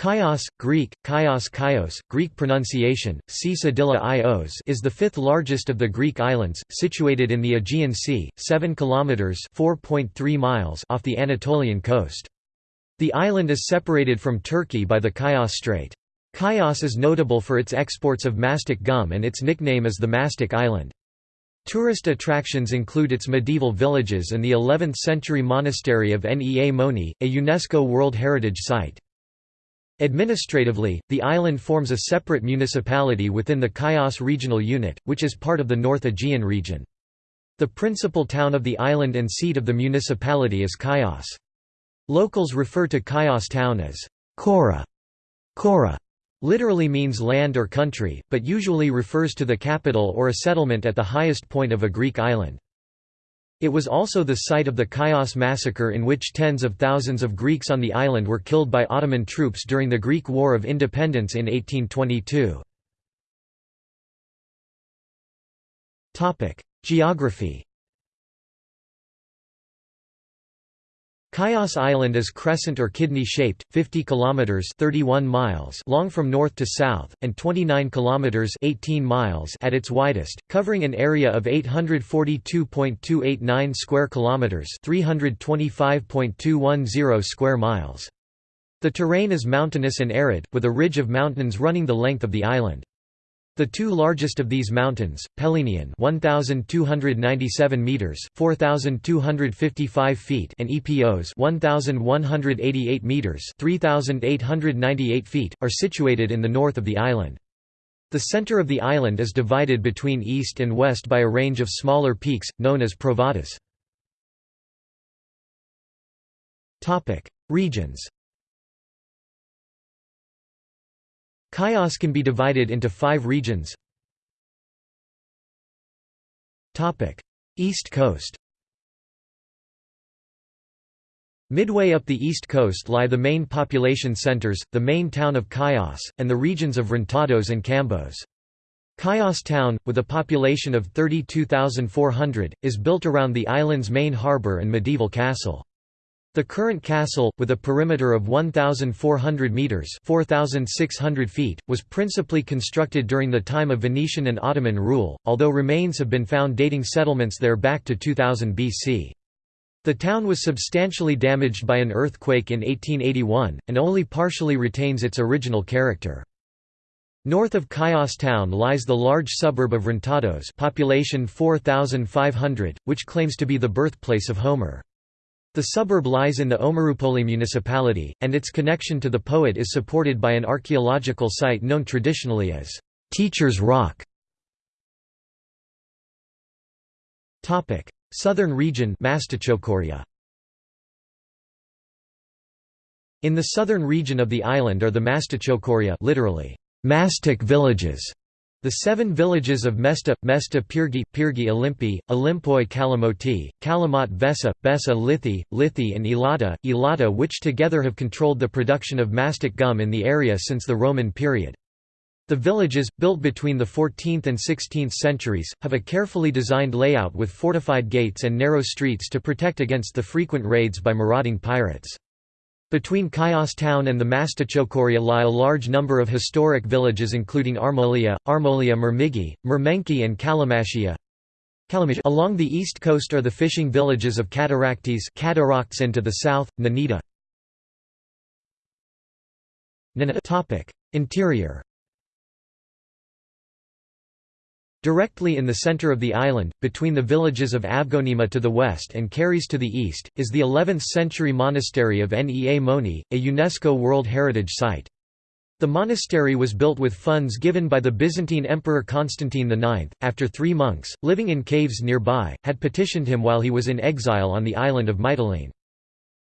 Chios, Greek, Chios Chios, Greek pronunciation, Cisadilla Ios is the fifth largest of the Greek islands, situated in the Aegean Sea, 7 kilometers (4.3 miles) off the Anatolian coast. The island is separated from Turkey by the Chios Strait. Chios is notable for its exports of mastic gum and its nickname is the Mastic Island. Tourist attractions include its medieval villages and the 11th-century monastery of Nea Moni, a UNESCO World Heritage Site. Administratively, the island forms a separate municipality within the Chios regional unit, which is part of the North Aegean region. The principal town of the island and seat of the municipality is Chios. Locals refer to Chios town as Kora. Kora literally means land or country, but usually refers to the capital or a settlement at the highest point of a Greek island. It was also the site of the Chios massacre in which tens of thousands of Greeks on the island were killed by Ottoman troops during the Greek War of Independence in 1822. Geography Chios Island is crescent or kidney-shaped, 50 kilometers (31 miles) long from north to south and 29 kilometers (18 miles) at its widest, covering an area of 842.289 square kilometers (325.210 square miles). The terrain is mountainous and arid, with a ridge of mountains running the length of the island. The two largest of these mountains, Pelinian 1297 meters, 4255 feet, and Epos 1188 meters, 3898 feet, are situated in the north of the island. The center of the island is divided between east and west by a range of smaller peaks known as Provatas. Topic: Regions Chios can be divided into five regions East Coast Midway up the east coast lie the main population centers, the main town of Chios, and the regions of Vrontados and Cambos. Chios town, with a population of 32,400, is built around the island's main harbour and medieval castle. The current castle, with a perimeter of 1,400 metres 4,600 feet, was principally constructed during the time of Venetian and Ottoman rule, although remains have been found dating settlements there back to 2000 BC. The town was substantially damaged by an earthquake in 1881, and only partially retains its original character. North of Chios town lies the large suburb of Vrontados population 4,500, which claims to be the birthplace of Homer. The suburb lies in the Omeroupoli municipality, and its connection to the poet is supported by an archaeological site known traditionally as Teacher's Rock. Southern region In the southern region of the island are the Mastichokoria literally, mastic villages, the seven villages of Mesta, Mesta Pyrgi, Pyrgi Olympi, Olympoi Kalamoti, Kalamot Vesa, Besa Lithi, Lithi and Elata, Elata which together have controlled the production of mastic gum in the area since the Roman period. The villages, built between the 14th and 16th centuries, have a carefully designed layout with fortified gates and narrow streets to protect against the frequent raids by marauding pirates. Between Chios town and the Mastichokoria lie a large number of historic villages including Armolia, Armolia Myrmigi, Myrmenki and Kallimasia. Along the east coast are the fishing villages of Kataraktes Cataracts and to the south, Nenita. Interior Directly in the center of the island, between the villages of Avgonima to the west and Karyes to the east, is the 11th-century monastery of Nea Moni, a UNESCO World Heritage Site. The monastery was built with funds given by the Byzantine Emperor Constantine IX, after three monks, living in caves nearby, had petitioned him while he was in exile on the island of Mytilene.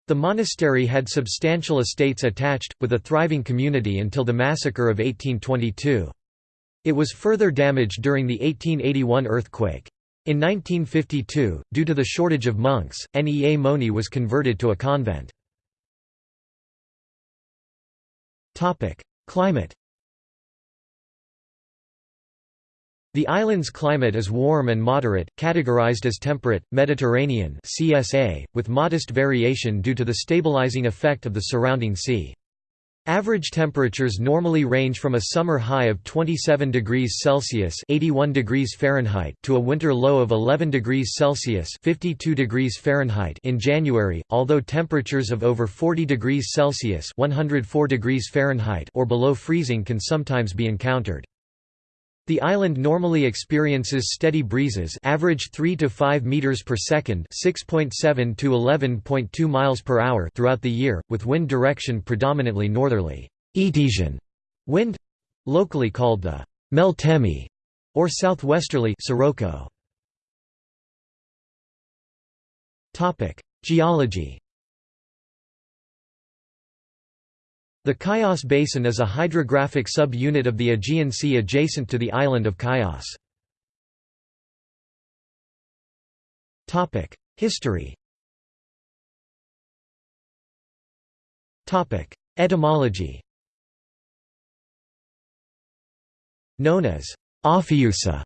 The monastery had substantial estates attached, with a thriving community until the massacre of 1822. It was further damaged during the 1881 earthquake. In 1952, due to the shortage of monks, Nea Moni was converted to a convent. Climate The island's climate is warm and moderate, categorized as temperate, Mediterranean CSA, with modest variation due to the stabilizing effect of the surrounding sea. Average temperatures normally range from a summer high of 27 degrees Celsius (81 degrees Fahrenheit) to a winter low of 11 degrees Celsius (52 degrees Fahrenheit) in January, although temperatures of over 40 degrees Celsius (104 degrees Fahrenheit) or below freezing can sometimes be encountered. The island normally experiences steady breezes average 3 to 5 meters per second, 6.7 to 11.2 miles per hour throughout the year, with wind direction predominantly northerly. Etesian wind locally called the Meltemi or southwesterly Sirocco. Topic: Geology The Chios Basin is a hydrographic sub-unit of the Aegean Sea adjacent to the island of Chios. History. Etymology. Known as Ophiusa,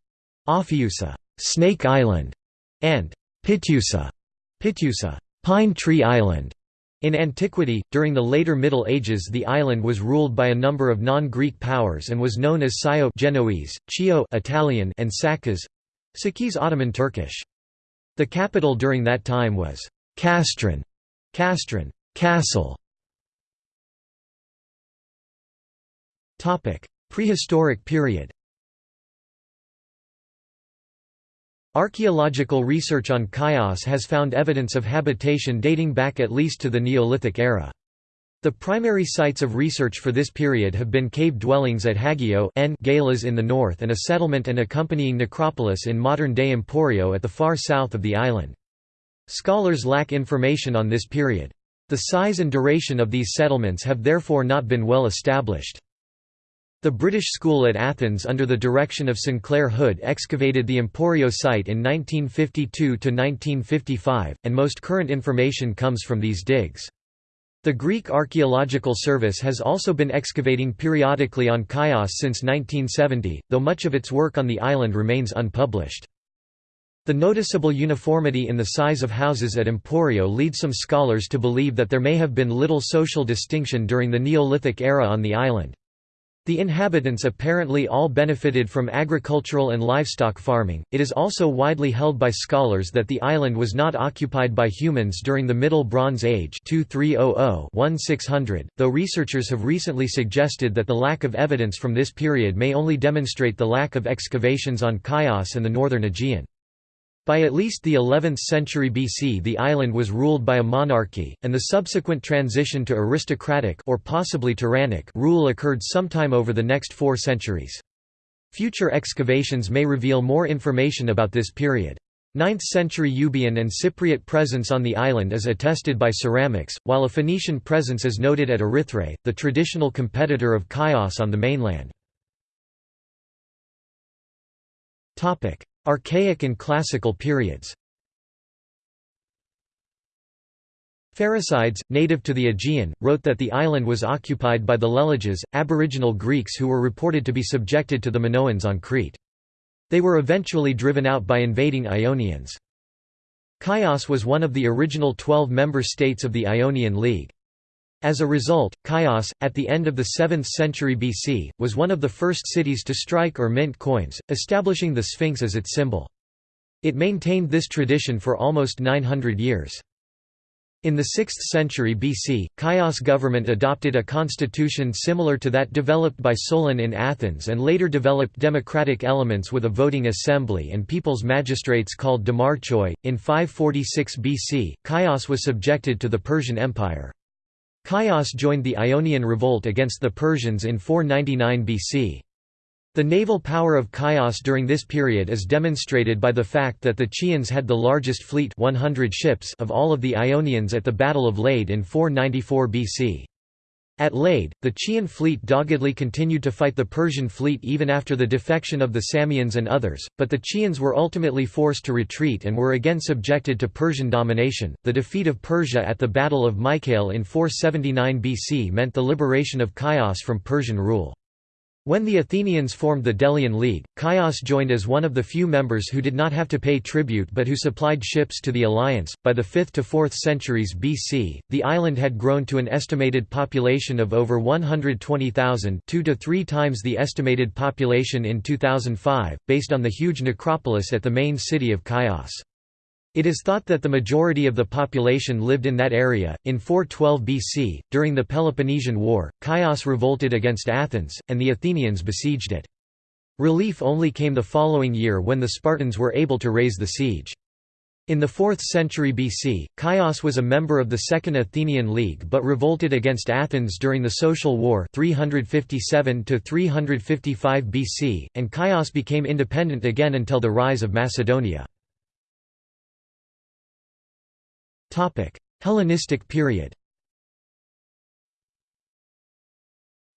Ophiusa, Snake Island, and Pitusa, Pitusa, Pine Tree Island, in antiquity, during the later Middle Ages the island was ruled by a number of non-Greek powers and was known as Scio Genoese, Chio Italian and Sakis Sakis Ottoman Turkish. The capital during that time was Castron, Castron, Castle. Topic: Prehistoric period. Archaeological research on Chios has found evidence of habitation dating back at least to the Neolithic era. The primary sites of research for this period have been cave dwellings at Hagio N Galas in the north and a settlement and accompanying necropolis in modern-day Emporio at the far south of the island. Scholars lack information on this period. The size and duration of these settlements have therefore not been well established. The British School at Athens under the direction of Sinclair Hood excavated the Emporio site in 1952–1955, and most current information comes from these digs. The Greek Archaeological Service has also been excavating periodically on Chios since 1970, though much of its work on the island remains unpublished. The noticeable uniformity in the size of houses at Emporio leads some scholars to believe that there may have been little social distinction during the Neolithic era on the island. The inhabitants apparently all benefited from agricultural and livestock farming. It is also widely held by scholars that the island was not occupied by humans during the Middle Bronze Age 2300-1600, though researchers have recently suggested that the lack of evidence from this period may only demonstrate the lack of excavations on Chios and the northern Aegean. By at least the 11th century BC the island was ruled by a monarchy, and the subsequent transition to aristocratic or possibly tyrannic rule occurred sometime over the next four centuries. Future excavations may reveal more information about this period. 9th century Euboean and Cypriot presence on the island is attested by ceramics, while a Phoenician presence is noted at Erythrae, the traditional competitor of Chios on the mainland. Archaic and Classical periods Pherecydes, native to the Aegean, wrote that the island was occupied by the Leleges, aboriginal Greeks who were reported to be subjected to the Minoans on Crete. They were eventually driven out by invading Ionians. Chios was one of the original twelve member states of the Ionian League. As a result, Chios, at the end of the 7th century BC, was one of the first cities to strike or mint coins, establishing the Sphinx as its symbol. It maintained this tradition for almost 900 years. In the 6th century BC, Chios government adopted a constitution similar to that developed by Solon in Athens and later developed democratic elements with a voting assembly and people's magistrates called demarchoi. In 546 BC, Chios was subjected to the Persian Empire. Chios joined the Ionian revolt against the Persians in 499 BC. The naval power of Chios during this period is demonstrated by the fact that the Chians had the largest fleet 100 ships of all of the Ionians at the Battle of Lade in 494 BC. At Lade, the Chian fleet doggedly continued to fight the Persian fleet even after the defection of the Samians and others, but the Chians were ultimately forced to retreat and were again subjected to Persian domination. The defeat of Persia at the Battle of Mycale in 479 BC meant the liberation of Chios from Persian rule. When the Athenians formed the Delian League, Chios joined as one of the few members who did not have to pay tribute but who supplied ships to the alliance. By the 5th to 4th centuries BC, the island had grown to an estimated population of over 120,000, 2 to 3 times the estimated population in 2005, based on the huge necropolis at the main city of Chios. It is thought that the majority of the population lived in that area. In 412 BC, during the Peloponnesian War, Chios revolted against Athens, and the Athenians besieged it. Relief only came the following year when the Spartans were able to raise the siege. In the 4th century BC, Chios was a member of the Second Athenian League but revolted against Athens during the Social War 357 BC, and Chios became independent again until the rise of Macedonia. Hellenistic period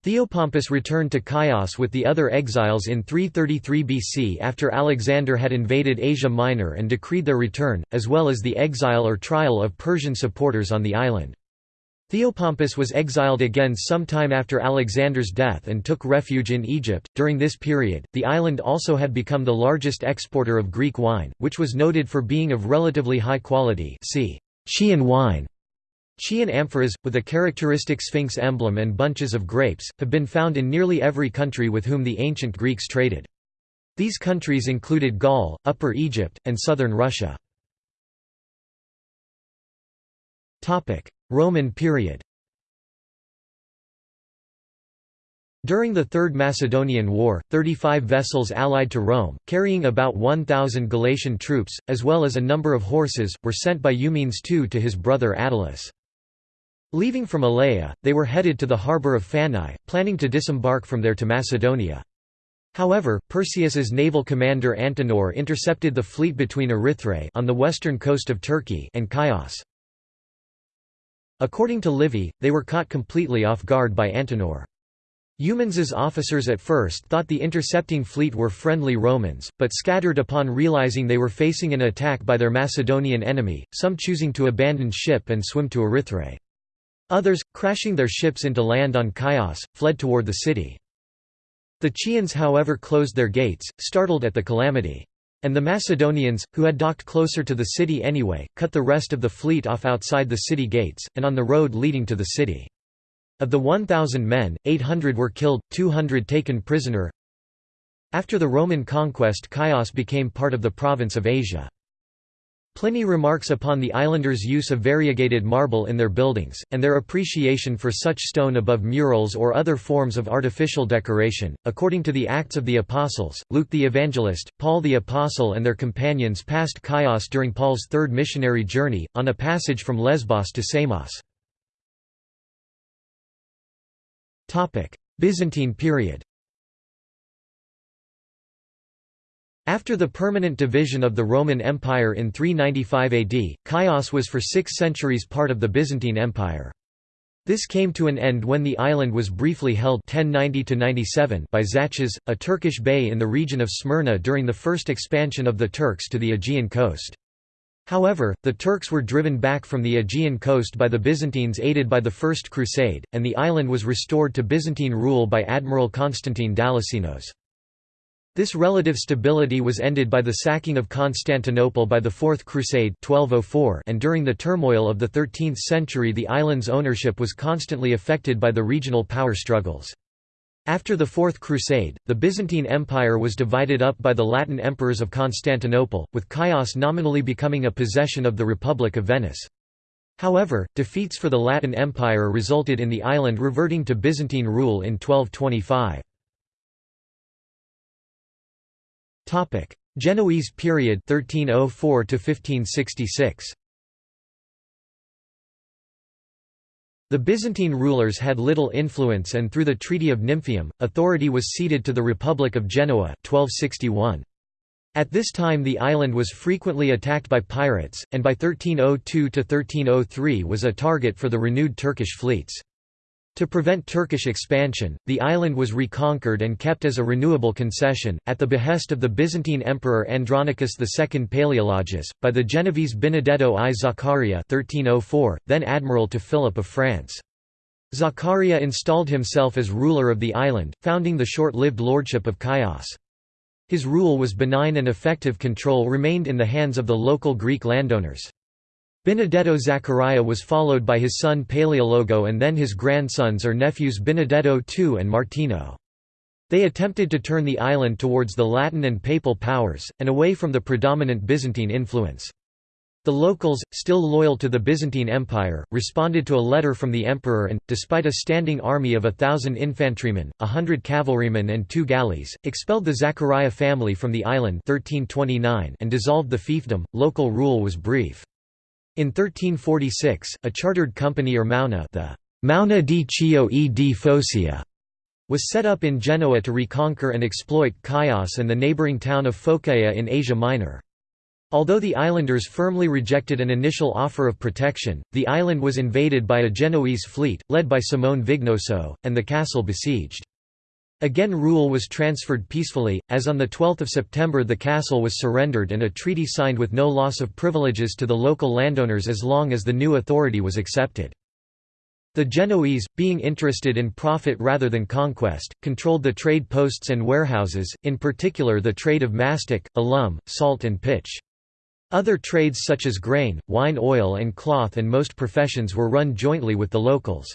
Theopompus returned to Chios with the other exiles in 333 BC after Alexander had invaded Asia Minor and decreed their return, as well as the exile or trial of Persian supporters on the island. Theopompus was exiled again sometime after Alexander's death and took refuge in Egypt. During this period, the island also had become the largest exporter of Greek wine, which was noted for being of relatively high quality. See Chian wine. Chian amphoras, with a characteristic sphinx emblem and bunches of grapes, have been found in nearly every country with whom the ancient Greeks traded. These countries included Gaul, Upper Egypt, and southern Russia. Roman period During the Third Macedonian War, 35 vessels allied to Rome, carrying about 1,000 Galatian troops, as well as a number of horses, were sent by Eumenes II to his brother Attalus. Leaving from Elea, they were headed to the harbour of Phanae, planning to disembark from there to Macedonia. However, Perseus's naval commander Antenor intercepted the fleet between Erythrae on the western coast of Turkey and Chios. According to Livy, they were caught completely off guard by Antenor. Eumenes's officers at first thought the intercepting fleet were friendly Romans, but scattered upon realizing they were facing an attack by their Macedonian enemy, some choosing to abandon ship and swim to Erythrae. Others, crashing their ships into land on Chios, fled toward the city. The Chians however closed their gates, startled at the calamity. And the Macedonians, who had docked closer to the city anyway, cut the rest of the fleet off outside the city gates, and on the road leading to the city. Of the 1,000 men, 800 were killed, 200 taken prisoner. After the Roman conquest Chios became part of the province of Asia. Pliny remarks upon the islanders' use of variegated marble in their buildings, and their appreciation for such stone above murals or other forms of artificial decoration. According to the Acts of the Apostles, Luke the Evangelist, Paul the Apostle, and their companions passed Chios during Paul's third missionary journey, on a passage from Lesbos to Samos. Byzantine period After the permanent division of the Roman Empire in 395 AD, Chios was for six centuries part of the Byzantine Empire. This came to an end when the island was briefly held 1090 by Zaches, a Turkish bey in the region of Smyrna during the first expansion of the Turks to the Aegean coast. However, the Turks were driven back from the Aegean coast by the Byzantines aided by the First Crusade, and the island was restored to Byzantine rule by Admiral Constantine Dalasinos. This relative stability was ended by the sacking of Constantinople by the Fourth Crusade 1204 and during the turmoil of the 13th century the island's ownership was constantly affected by the regional power struggles. After the Fourth Crusade, the Byzantine Empire was divided up by the Latin emperors of Constantinople, with Chios nominally becoming a possession of the Republic of Venice. However, defeats for the Latin Empire resulted in the island reverting to Byzantine rule in 1225. Genoese period 1304 1566. The Byzantine rulers had little influence and through the Treaty of Nymphaeum, authority was ceded to the Republic of Genoa 1261. At this time the island was frequently attacked by pirates, and by 1302–1303 was a target for the renewed Turkish fleets. To prevent Turkish expansion, the island was reconquered and kept as a renewable concession, at the behest of the Byzantine Emperor Andronicus II Palaeologus, by the Genovese Benedetto I Zaccaria 1304, then admiral to Philip of France. Zaccaria installed himself as ruler of the island, founding the short-lived lordship of Chios. His rule was benign and effective control remained in the hands of the local Greek landowners. Benedetto Zaccaria was followed by his son Paleologo and then his grandsons or nephews Benedetto II and Martino. They attempted to turn the island towards the Latin and Papal powers, and away from the predominant Byzantine influence. The locals, still loyal to the Byzantine Empire, responded to a letter from the emperor and, despite a standing army of a thousand infantrymen, a hundred cavalrymen and two galleys, expelled the Zaccaria family from the island 1329 and dissolved the fiefdom. Local rule was brief. In 1346, a chartered company or Maona the Maona di Chio e di Focia was set up in Genoa to reconquer and exploit Chios and the neighbouring town of Phocaea in Asia Minor. Although the islanders firmly rejected an initial offer of protection, the island was invaded by a Genoese fleet, led by Simone Vignoso, and the castle besieged. Again rule was transferred peacefully, as on 12 September the castle was surrendered and a treaty signed with no loss of privileges to the local landowners as long as the new authority was accepted. The Genoese, being interested in profit rather than conquest, controlled the trade posts and warehouses, in particular the trade of mastic, alum, salt and pitch. Other trades such as grain, wine oil and cloth and most professions were run jointly with the locals.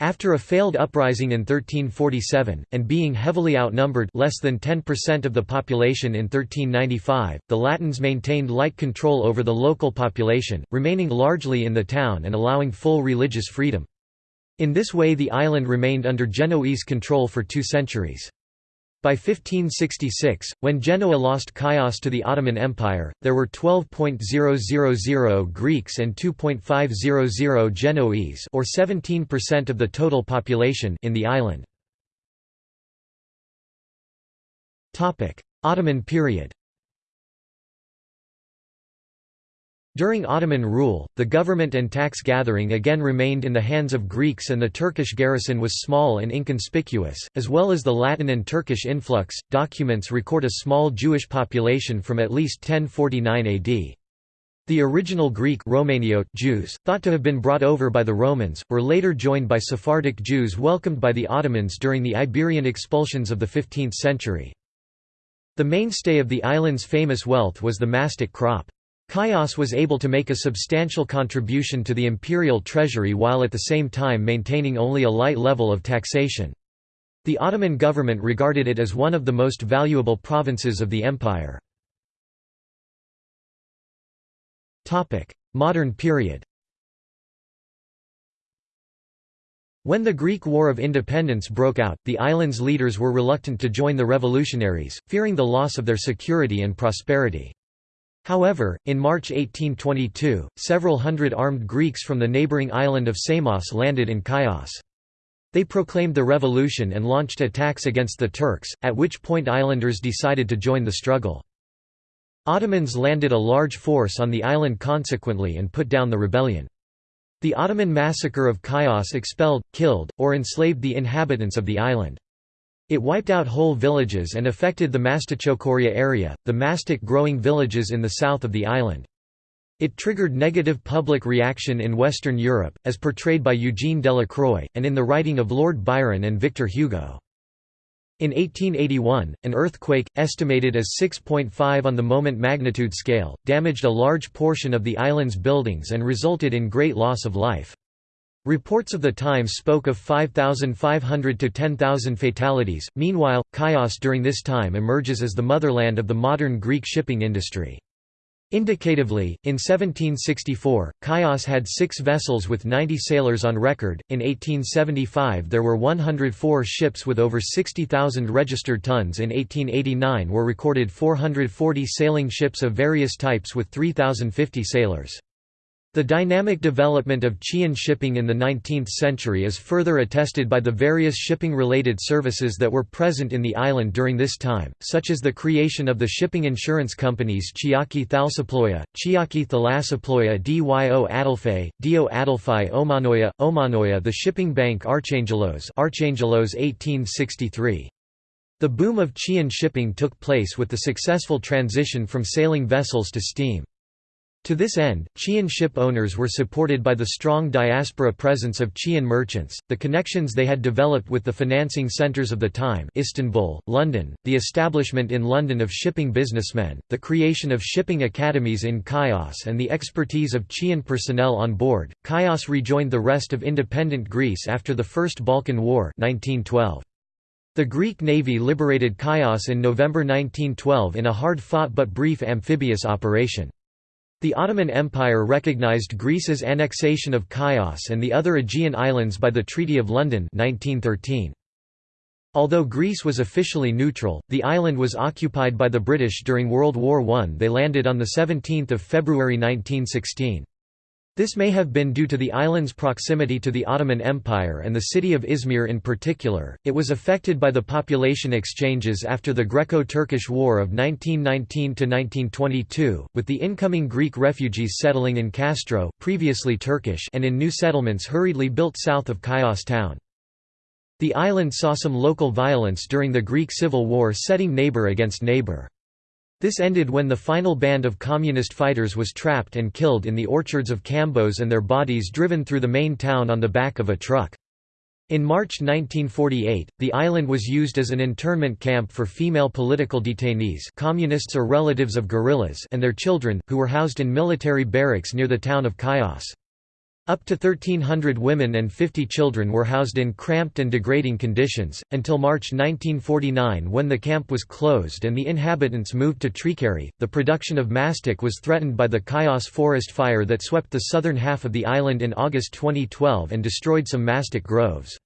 After a failed uprising in 1347, and being heavily outnumbered less than 10% of the population in 1395, the Latins maintained light control over the local population, remaining largely in the town and allowing full religious freedom. In this way the island remained under Genoese control for two centuries. By 1566, when Genoa lost Chios to the Ottoman Empire, there were 12.000 Greeks and 2.500 Genoese or 17% of the total population in the island. Ottoman period During Ottoman rule, the government and tax gathering again remained in the hands of Greeks and the Turkish garrison was small and inconspicuous, as well as the Latin and Turkish influx. Documents record a small Jewish population from at least 1049 AD. The original Greek Romaniote Jews, thought to have been brought over by the Romans, were later joined by Sephardic Jews welcomed by the Ottomans during the Iberian expulsions of the 15th century. The mainstay of the island's famous wealth was the mastic crop. Chios was able to make a substantial contribution to the imperial treasury while at the same time maintaining only a light level of taxation. The Ottoman government regarded it as one of the most valuable provinces of the empire. Modern period When the Greek War of Independence broke out, the island's leaders were reluctant to join the revolutionaries, fearing the loss of their security and prosperity. However, in March 1822, several hundred armed Greeks from the neighbouring island of Samos landed in Chios. They proclaimed the revolution and launched attacks against the Turks, at which point islanders decided to join the struggle. Ottomans landed a large force on the island consequently and put down the rebellion. The Ottoman massacre of Chios expelled, killed, or enslaved the inhabitants of the island. It wiped out whole villages and affected the Mastichocoria area, the mastic growing villages in the south of the island. It triggered negative public reaction in Western Europe, as portrayed by Eugene Delacroix, and in the writing of Lord Byron and Victor Hugo. In 1881, an earthquake, estimated as 6.5 on the moment magnitude scale, damaged a large portion of the island's buildings and resulted in great loss of life. Reports of the time spoke of 5,500 to 10,000 fatalities. Meanwhile, Chios during this time emerges as the motherland of the modern Greek shipping industry. Indicatively, in 1764, Chios had six vessels with 90 sailors on record, in 1875 there were 104 ships with over 60,000 registered tons in 1889 were recorded 440 sailing ships of various types with 3,050 sailors. The dynamic development of Chian shipping in the 19th century is further attested by the various shipping-related services that were present in the island during this time, such as the creation of the shipping insurance companies Chiaki Thalsaploia, Chiaki Thalasaploia Dyo Adelphi, Dio Adelphi Omanoia, Omanoia the shipping bank Archangelos Archangelos 1863. The boom of Chian shipping took place with the successful transition from sailing vessels to steam. To this end, Chian ship owners were supported by the strong diaspora presence of Chian merchants, the connections they had developed with the financing centres of the time Istanbul, London, the establishment in London of shipping businessmen, the creation of shipping academies in Chios and the expertise of Chian personnel on board. Chios rejoined the rest of independent Greece after the First Balkan War 1912. The Greek navy liberated Chios in November 1912 in a hard-fought but brief amphibious operation. The Ottoman Empire recognized Greece's annexation of Chios and the other Aegean islands by the Treaty of London 1913. Although Greece was officially neutral, the island was occupied by the British during World War I. They landed on 17 February 1916. This may have been due to the island's proximity to the Ottoman Empire and the city of Izmir in particular. It was affected by the population exchanges after the Greco Turkish War of 1919 1922, with the incoming Greek refugees settling in Castro, previously Turkish, and in new settlements hurriedly built south of Chios town. The island saw some local violence during the Greek Civil War, setting neighbor against neighbor. This ended when the final band of communist fighters was trapped and killed in the orchards of Cambos and their bodies driven through the main town on the back of a truck. In March 1948, the island was used as an internment camp for female political detainees communists or relatives of guerrillas and their children, who were housed in military barracks near the town of Chios. Up to 1,300 women and 50 children were housed in cramped and degrading conditions, until March 1949 when the camp was closed and the inhabitants moved to Trikeri. The production of mastic was threatened by the Chios forest fire that swept the southern half of the island in August 2012 and destroyed some mastic groves.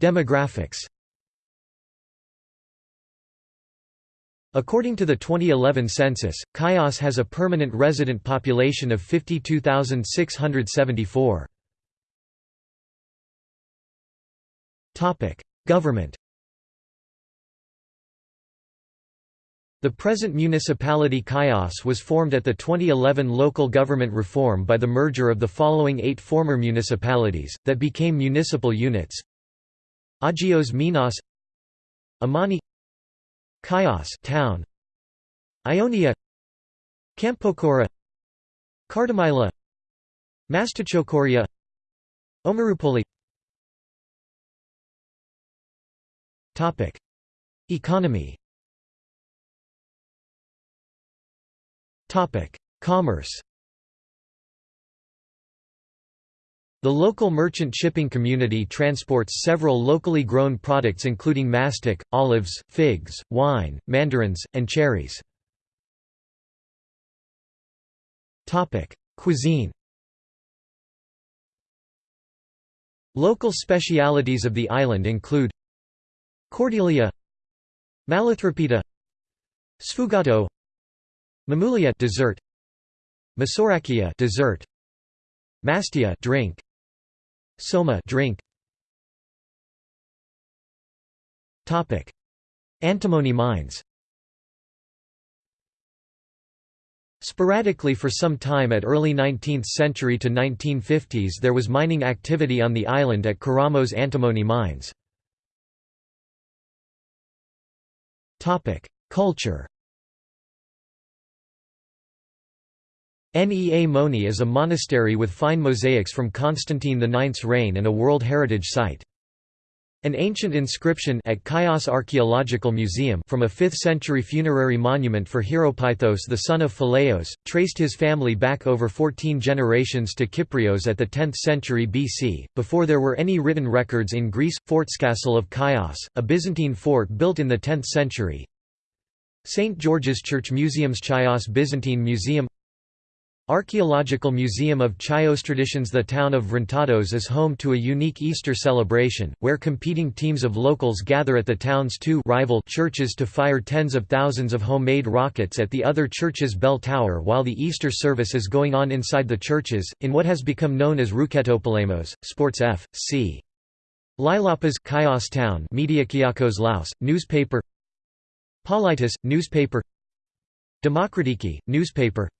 Demographics According to the 2011 census, Chios has a permanent resident population of 52,674. Government The present municipality Chios was formed at the 2011 local government reform by the merger of the following eight former municipalities, that became municipal units Agios Minas Amani Chios town. Ionia. Kampokora Kardamyla Mastochokoria Omaroupoli Topic. Economy. Topic. Commerce The local merchant shipping community transports several locally grown products including mastic, olives, figs, wine, mandarins, and cherries. Cuisine Local specialities of the island include Cordelia Malathropita Sfugato Mamulia dessert Masorakia dessert Mastia drink Soma drink. Topic: Antimony mines. Sporadically for some time at early 19th century to 1950s there was mining activity on the island at Karamos antimony mines. Culture Nea Moni is a monastery with fine mosaics from Constantine IX's reign and a World Heritage Site. An ancient inscription at Chios Archaeological Museum from a 5th-century funerary monument for Hieropythos the son of Phileos, traced his family back over 14 generations to Kyprios at the 10th century BC, before there were any written records in Greece. Fortscastle of Chios, a Byzantine fort built in the 10th century St. George's Church Museums Chios Byzantine Museum Archaeological Museum of Chios Traditions The town of Vrontados is home to a unique Easter celebration, where competing teams of locals gather at the town's two rival churches to fire tens of thousands of homemade rockets at the other church's bell tower while the Easter service is going on inside the churches, in what has become known as Rouketopolemos, Sports F. C. Lilapas Chios Town Media Kiakos Laos, newspaper Politis, newspaper Demokratiki, newspaper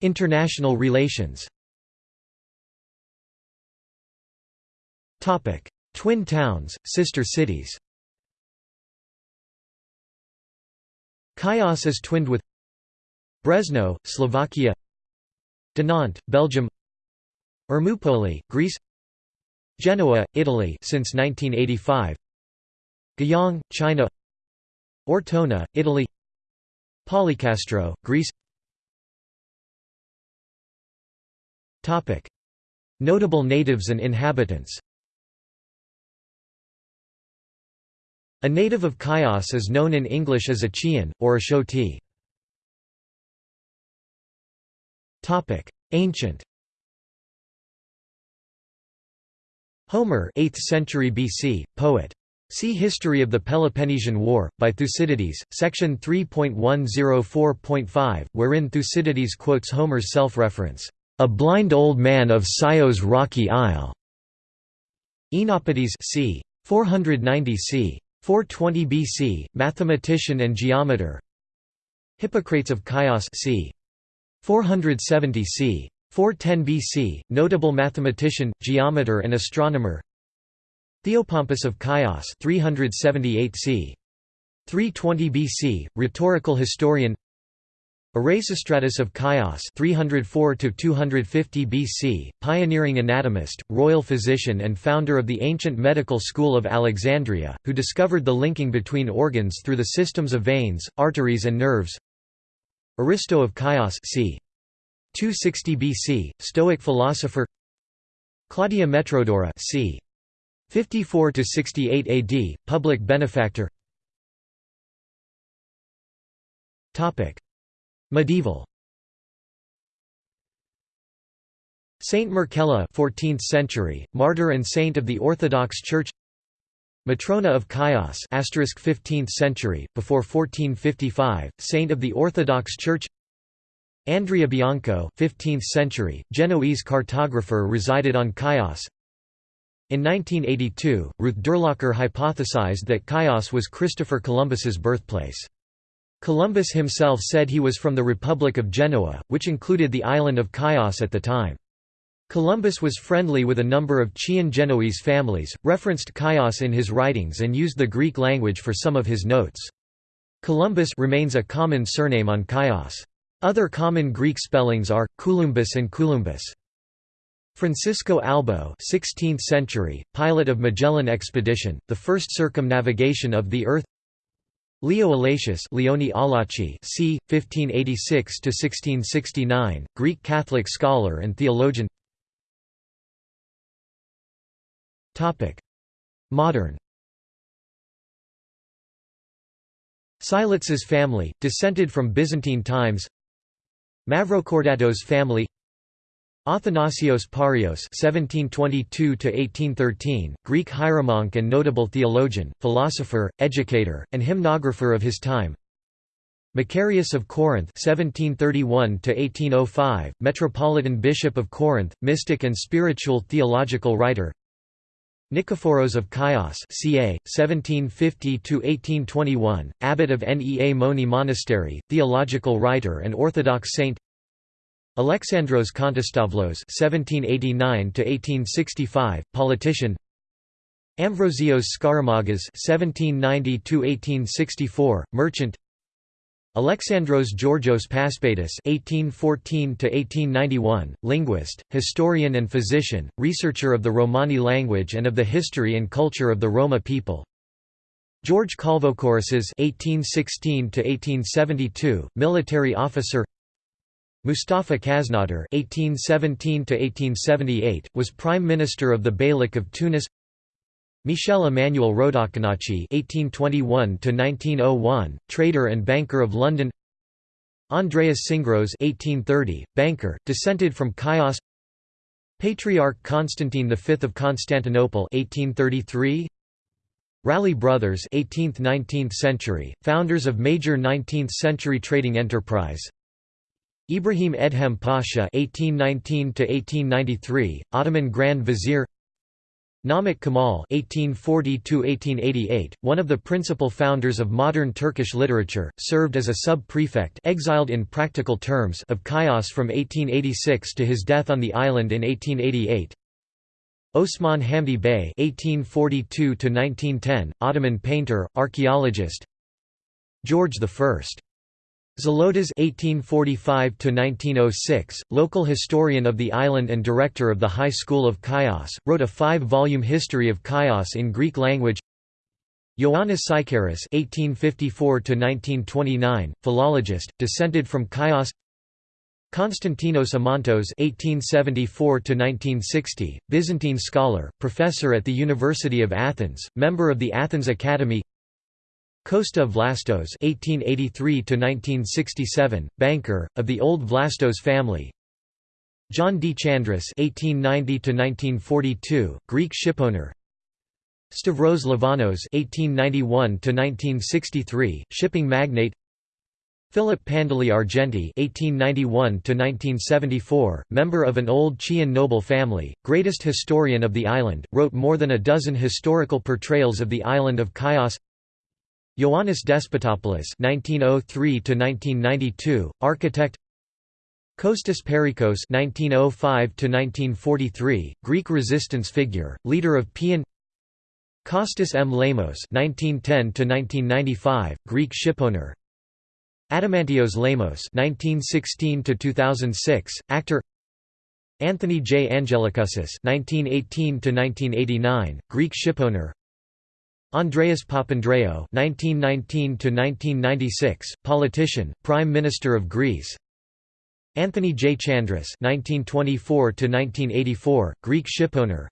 International relations. Twin towns, sister cities. Chios is twinned with Brezno, Slovakia. Dinant, Belgium. Ermupoli, Greece. Genoa, Italy since 1985 Guiyang, China. Ortona, Italy. Polycastro, Greece. Notable natives and inhabitants. A native of Chios is known in English as a Chian, or a Shoti. Ancient. Homer 8th century BC, poet. See History of the Peloponnesian War, by Thucydides, section 3.104.5, wherein Thucydides quotes Homer's self-reference, "...a blind old man of Scios rocky isle." Oenopides c. 490 c. 420 BC, mathematician and geometer Hippocrates of Chios c. 470 c. 410 BC, notable mathematician, geometer and astronomer Theopompus of Chios 378 c. 320 BC, rhetorical historian Erasistratus of Chios 304 250 BC, pioneering anatomist, royal physician and founder of the ancient medical school of Alexandria, who discovered the linking between organs through the systems of veins, arteries and nerves. Aristo of Chios c. 260 BC, Stoic philosopher. Claudia Metrodora c. 54 to 68 AD, public benefactor. Medieval. Saint Markella 14th century, martyr and saint of the Orthodox Church. Matrona of Chios 15th century, before 1455, saint of the Orthodox Church. Andrea Bianco 15th century, Genoese cartographer resided on Chios. In 1982, Ruth Durlacher hypothesized that Chios was Christopher Columbus's birthplace. Columbus himself said he was from the Republic of Genoa, which included the island of Chios at the time. Columbus was friendly with a number of Chian Genoese families, referenced Chios in his writings and used the Greek language for some of his notes. Columbus remains a common surname on Chios. Other common Greek spellings are, Columbus and Columbus. Francisco Albo 16th century, pilot of Magellan expedition, the first circumnavigation of the Earth Leo Allacci c. 1586–1669, Greek Catholic scholar and theologian. Modern. Silitz's family, descended from Byzantine times. Mavrocordatos family Athanasios Parios (1722–1813), Greek hieromonk and notable theologian, philosopher, educator, and hymnographer of his time. Macarius of Corinth (1731–1805), Metropolitan Bishop of Corinth, mystic and spiritual theological writer. Nikephoros of Chios, ca. 1750–1821, abbot of Nea Moni Monastery, theological writer and Orthodox saint. Alexandros Kontostavlos (1789–1865), politician. Ambrosios Skaramagas (1790–1864), merchant. Alexandros Georgios Paspatis (1814–1891), linguist, historian and physician, researcher of the Romani language and of the history and culture of the Roma people. George Kalvokorisas (1816–1872), military officer. Mustafa Khaznadar (1817–1878) was Prime Minister of the Beylik of Tunis. Michel Emmanuel Rodokanachi (1821–1901), trader and banker of London. Andreas Syngros (1830), banker, descended from Chios. Patriarch Constantine V of Constantinople (1833). Ralli brothers 18th–19th century, founders of major 19th-century trading enterprise Ibrahim Edhem Pasha (1819–1893), Ottoman Grand Vizier. Namık Kemal (1840–1888), one of the principal founders of modern Turkish literature, served as a sub-prefect (exiled in practical terms) of Chios from 1886 to his death on the island in 1888. Osman Hamdi Bey (1842–1910), Ottoman painter, archaeologist. George I Zolotas (1845–1906), local historian of the island and director of the High School of Chios, wrote a five-volume history of Chios in Greek language. Ioannis Psycharis (1854–1929), philologist, descended from Chios. Konstantinos Amantos (1874–1960), Byzantine scholar, professor at the University of Athens, member of the Athens Academy. Costa Vlastos (1883–1967), banker of the old Vlastos family. John D. Chandris (1890–1942), Greek shipowner. Stavros Livanos (1891–1963), shipping magnate. Philip Pandeli Argenti (1891–1974), member of an old Chian noble family, greatest historian of the island, wrote more than a dozen historical portrayals of the island of Chios. Ioannis Despotopoulos (1903–1992), architect. Kostas Perikos (1905–1943), Greek resistance figure, leader of PEAN. Kostas M. Lemos (1910–1995), Greek shipowner. Adamantios Lemos (1916–2006), actor. Anthony J. Angelicoussis (1918–1989), Greek shipowner. Andreas Papandreou (1919–1996), politician, Prime Minister of Greece. Anthony J. Chandris (1924–1984), Greek shipowner.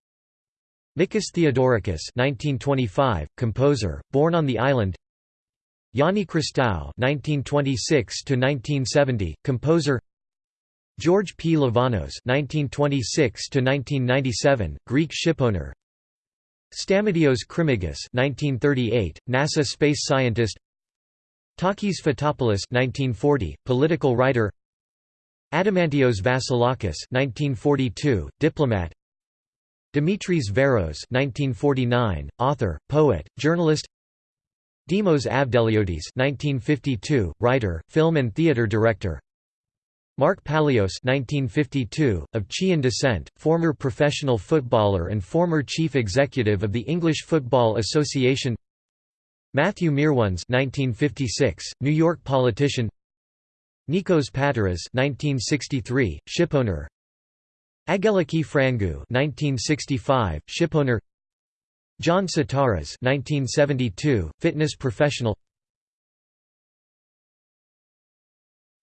Mikis Theodorakis (1925), composer, born on the island. Jani Christou (1926–1970), composer. George P. Livanos (1926–1997), Greek shipowner. Stamatios Krimigis (1938), NASA space scientist. Takis Fotopoulos (1940), political writer. Adamantios Vassilakis (1942), diplomat. Dimitris Veros (1949), author, poet, journalist. Dimos Avdeliodis (1952), writer, film and theater director. Mark Palios (1952), of Chian descent, former professional footballer and former chief executive of the English Football Association. Matthew Meerwans (1956), New York politician. Nikos Pateras (1963), shipowner. Angeliki Frangou (1965), shipowner. John Sitaras (1972), fitness professional.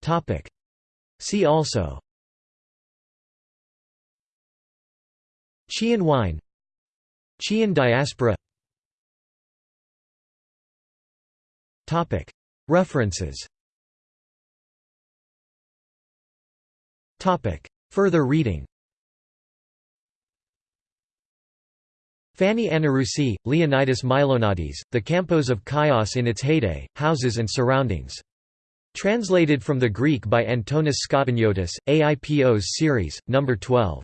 Topic See also. Chian wine. Chian diaspora. References. Further reading. Fanny Anarousi, Leonidas Milonadis, The Campos of Chios in its Heyday, Houses and Surroundings. Translated from the Greek by Antonis Skotaniotis, AIPO's series, No. 12.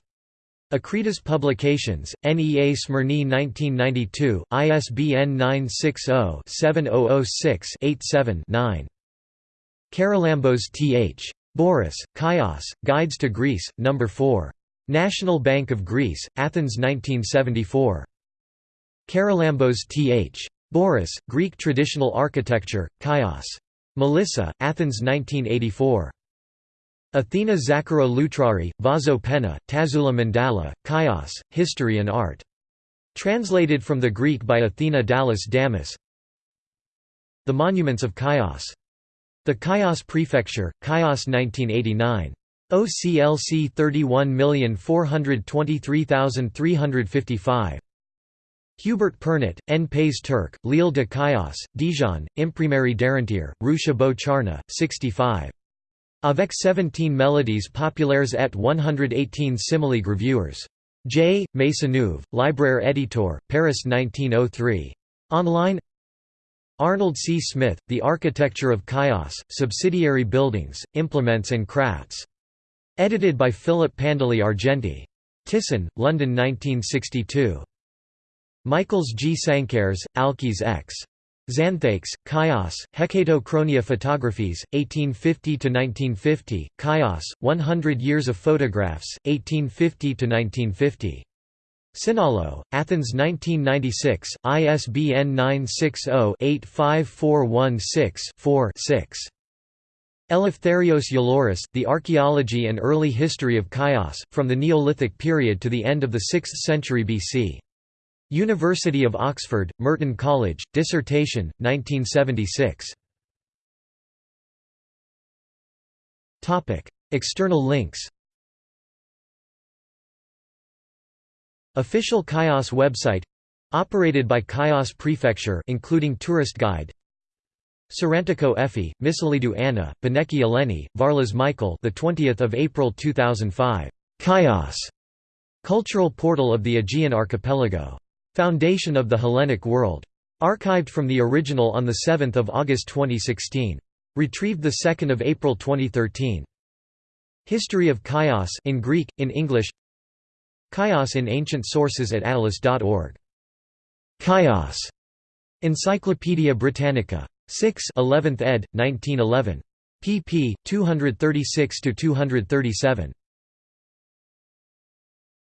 Akritas Publications, NEA Smyrni 1992, ISBN 960-7006-87-9. Charalambos Th. Bouras, Chios, Guides to Greece, No. 4. National Bank of Greece, Athens 1974. Charalambos Th. Bouras, Greek Traditional Architecture, Chios. Melissa, Athens 1984. Athena Zakara Loutrari, Vaso Penna, Tasoula Mandala, Chios, History and Art. Translated from the Greek by Athena Dallas Damis The Monuments of Chios. The Chios Prefecture, Chios 1989. OCLC 31423355. Hubert Pernot, N. Pays Turk, L'Île de Chios, Dijon, Imprimerie Darantière, Rue Chabot Charny, 65. Avec 17 mélodies populaires et 118 simili reviewers. J. Maisonneuve, Libraire Éditeur, Paris 1903. Online Arnold C. Smith, The Architecture of Chios, Subsidiary Buildings, Implements and Crafts. Edited by Philip Pandeli Argenti. Thyssen, London 1962. Michaels G. Sankares, Alkis X. Xanthakis, Chios, Hecatochronia Photographies, 1850–1950, Chios, 100 Years of Photographs, 1850–1950. Sinalo, Athens 1996, ISBN 960-85416-4-6. Eleftherios Yalouris, The Archaeology and Early History of Chios, from the Neolithic period to the end of the 6th century BC. University of Oxford, Merton College, dissertation, 1976. External links. Official Chios website operated by Chios Prefecture including tourist guide. Sarantakou Effie, Missilidou Anna, Beneki Eleni, Varlas Michael the 20th of April 2005 Chios. Cultural portal of the Aegean Archipelago Foundation of the Hellenic World archived from the original on 7 August 2016 retrieved 2 April 2013 History of Chios in Greek in English Chios in ancient sources at attalus.org Chios Encyclopædia Britannica 6 11th ed. 1911. pp. 236–237.